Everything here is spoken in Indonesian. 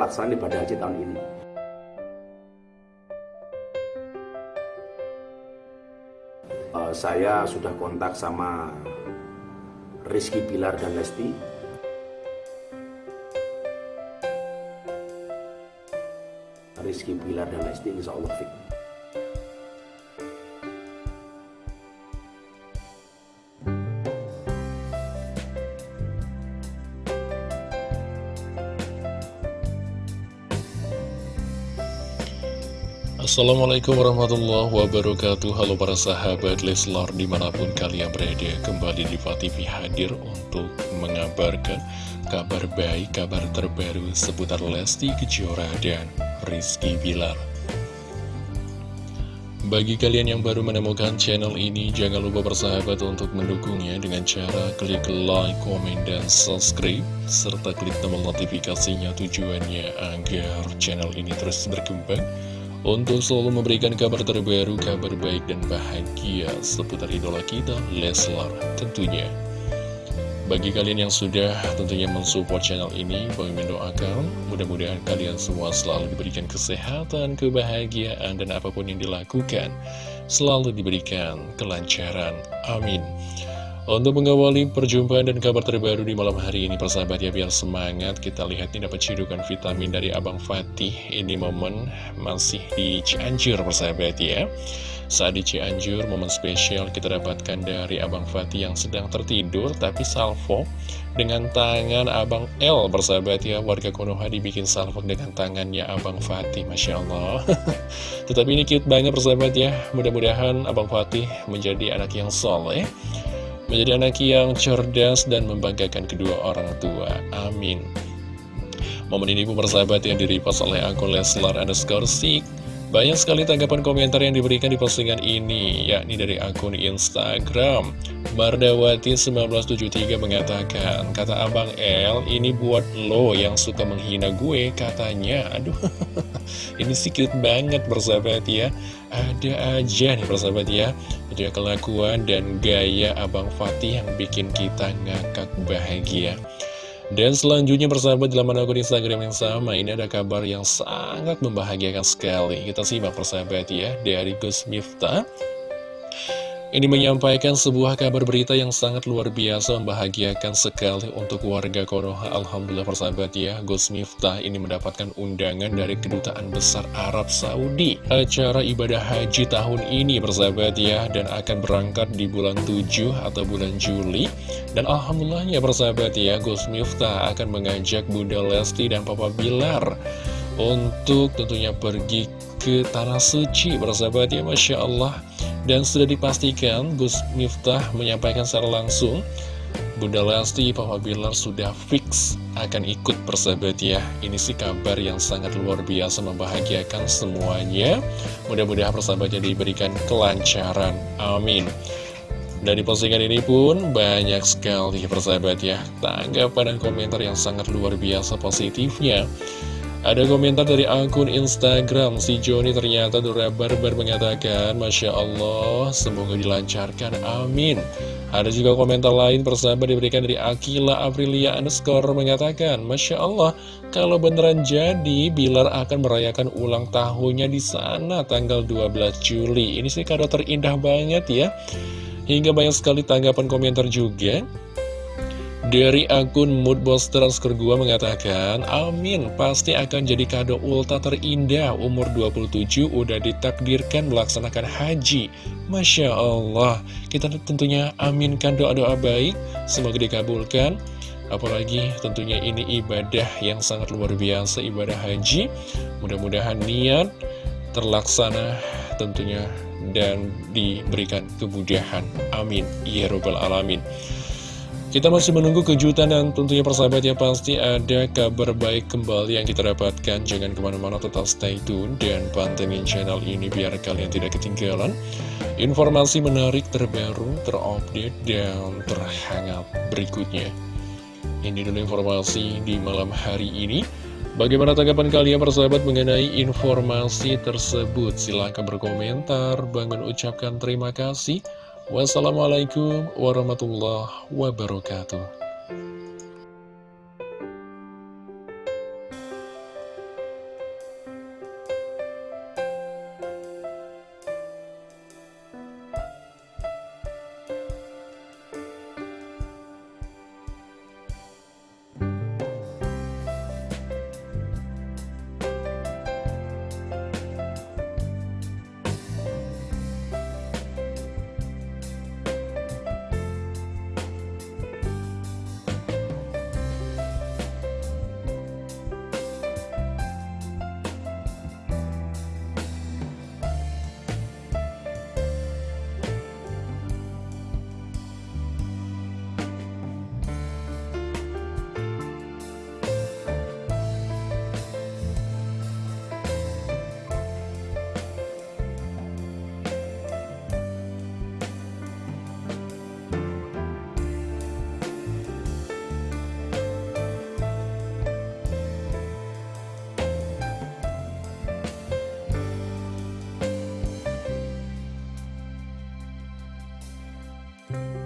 pelaksanaan ibadah haji tahun ini. Uh, saya sudah kontak sama Rizky Bilar dan Lesti. Rizky Bilar dan Lesti insya Allah fit. Assalamualaikum warahmatullahi wabarakatuh. Halo para sahabat Leslar di mana pun kalian berada Kembali di TV hadir untuk mengabarkan kabar baik, kabar terbaru seputar Lesti Kejora dan Rizky Bilar. Bagi kalian yang baru menemukan channel ini, jangan lupa bersahabat untuk mendukungnya dengan cara klik like, komen, dan subscribe, serta klik tombol notifikasinya tujuannya agar channel ini terus berkembang untuk selalu memberikan kabar terbaru, kabar baik dan bahagia seputar idola kita, Leslar tentunya. Bagi kalian yang sudah tentunya mensupport channel ini, Bang mendoakan mudah-mudahan kalian semua selalu diberikan kesehatan, kebahagiaan, dan apa pun yang dilakukan, selalu diberikan kelancaran. Amin. Untuk mengawali perjumpaan dan kabar terbaru di malam hari ini persahabat ya biar semangat. Kita lihat ini dapat cidukan vitamin dari Abang Fatih. Ini momen masih di Cianjur persahabat ya. Saat di Cianjur momen spesial kita dapatkan dari Abang Fatih yang sedang tertidur tapi salvo dengan tangan Abang L persahabat ya. Warga Konoha dibikin salvo dengan tangannya Abang Fatih Masya Allah. Tetapi ini cute banget persahabat ya. Mudah-mudahan Abang Fatih menjadi anak yang soleh menjadi anak yang cerdas dan membanggakan kedua orang tua. Amin. Momen ini pun bersahabat yang diripas oleh akun Leslar underscore Sik. Banyak sekali tanggapan komentar yang diberikan di postingan ini, yakni dari akun Instagram. Mardawati1973 mengatakan, kata Abang L, ini buat lo yang suka menghina gue, katanya. Aduh, ini sih banget bersahabat ya. Ada aja nih bersahabat ya. Ada kelakuan dan gaya Abang Fatih yang bikin kita ngakak bahagia. Dan selanjutnya persahabat dalam akun Instagram yang sama Ini ada kabar yang sangat membahagiakan sekali Kita simak persahabat ya Dari Gus Miftah ini menyampaikan sebuah kabar berita yang sangat luar biasa membahagiakan sekali untuk warga Konoha. Alhamdulillah persahabat ya, Gus Miftah ini mendapatkan undangan dari Kedutaan Besar Arab Saudi. Acara ibadah haji tahun ini persahabat ya, dan akan berangkat di bulan 7 atau bulan Juli. Dan Alhamdulillahnya persahabat ya, Gus Miftah akan mengajak Bunda Lesti dan Papa Bilar untuk tentunya pergi ke Tanah Suci persahabat ya, Masya Allah. Dan sudah dipastikan Gus Miftah menyampaikan secara langsung Bunda Lesti, Papa Bilar sudah fix akan ikut persahabat ya. Ini sih kabar yang sangat luar biasa membahagiakan semuanya. Mudah-mudahan persahabatnya diberikan kelancaran. Amin. Dan di postingan ini pun banyak sekali persahabat ya. Tanggapan dan komentar yang sangat luar biasa positifnya ada komentar dari akun Instagram Si Joni ternyata Dora Barbar mengatakan Masya Allah semoga dilancarkan amin. Ada juga komentar lain persahabat diberikan dari Akila Aprilia underscore mengatakan Masya Allah kalau beneran jadi Bilar akan merayakan ulang tahunnya di sana tanggal 12 Juli. Ini sih kado terindah banget ya. Hingga banyak sekali tanggapan komentar juga dari akun Moodbuster Skor gua mengatakan, Amin, pasti akan jadi kado ulta terindah umur 27 udah ditakdirkan melaksanakan haji. Masya Allah, kita tentunya aminkan doa-doa baik, semoga dikabulkan. Apalagi tentunya ini ibadah yang sangat luar biasa, ibadah haji. Mudah-mudahan niat terlaksana tentunya dan diberikan kemudahan. Amin. Ya Rabbal Alamin. Kita masih menunggu kejutan dan tentunya persahabat ya pasti ada kabar baik kembali yang kita dapatkan. Jangan ke mana-mana tetap stay tune dan pantengin channel ini biar kalian tidak ketinggalan. Informasi menarik terbaru, terupdate, dan terhangat berikutnya. Ini dulu informasi di malam hari ini. Bagaimana tanggapan kalian persahabat mengenai informasi tersebut? Silahkan berkomentar. Bangun ucapkan terima kasih. Wassalamualaikum warahmatullahi wabarakatuh. Bye.